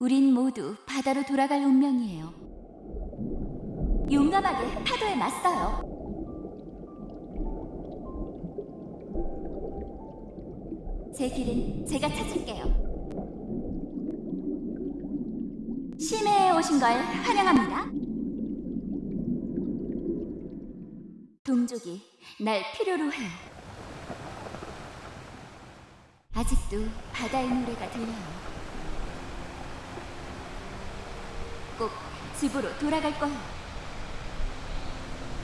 우린 모두 바다로 돌아갈 운명이에요. 용감하게 파도에 맞서요. 제 길은 제가 찾을게요. 심해에 오신 걸 환영합니다. 동족이 날 필요로 해요. 아직도 바다의 노래가 들려요. 꼭 집으로 돌아갈 거예요.